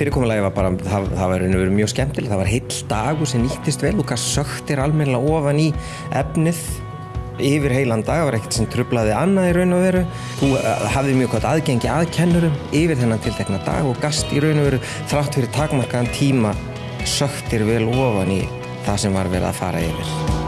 fyrirkomulagi var bara, það, það var verið mjög skemmtilegt, það var heill dagur sem nýttist vel og hvað söktir almennilega ofan í efnið yfir heilan dag, það var ekkert sem trublaði annað í raun og veru. Þú uh, hafði mjög gott aðgengi að kennurum yfir þennan tiltekna dag og gast í raun og veru þrátt fyrir takmarkaðan tíma söktir vel ofan í það sem var verið að fara yfir.